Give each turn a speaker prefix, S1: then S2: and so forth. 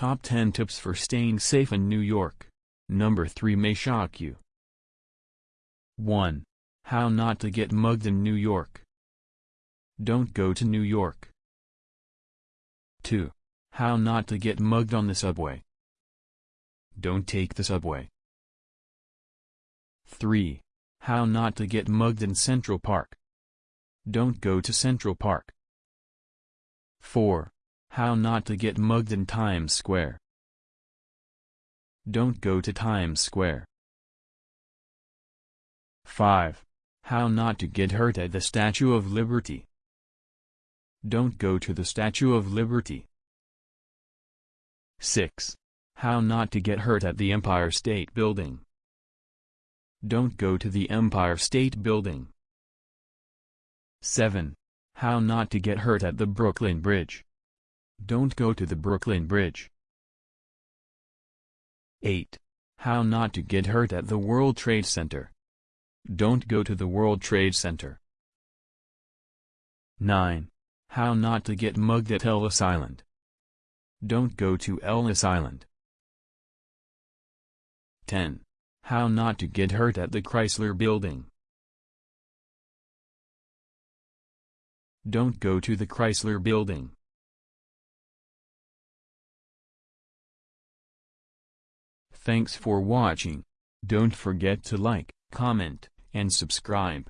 S1: Top 10 Tips for Staying Safe in New York. Number 3 may shock you. 1. How not to get mugged in New York. Don't go to New York. 2. How not to get mugged on the subway. Don't take the subway. 3. How not to get mugged in Central Park. Don't go to Central Park. 4. How not to get mugged in Times Square. Don't go to Times Square. 5. How not to get hurt at the Statue of Liberty. Don't go to the Statue of Liberty. 6. How not to get hurt at the Empire State Building. Don't go to the Empire State Building. 7. How not to get hurt at the Brooklyn Bridge. Don't go to the Brooklyn Bridge. 8. How not to get hurt at the World Trade Center. Don't go to the World Trade Center. 9. How not to get mugged at Ellis Island. Don't go to Ellis Island. 10. How not to get hurt at the Chrysler Building. Don't go to the Chrysler Building. Thanks for watching. Don't forget to like, comment, and subscribe.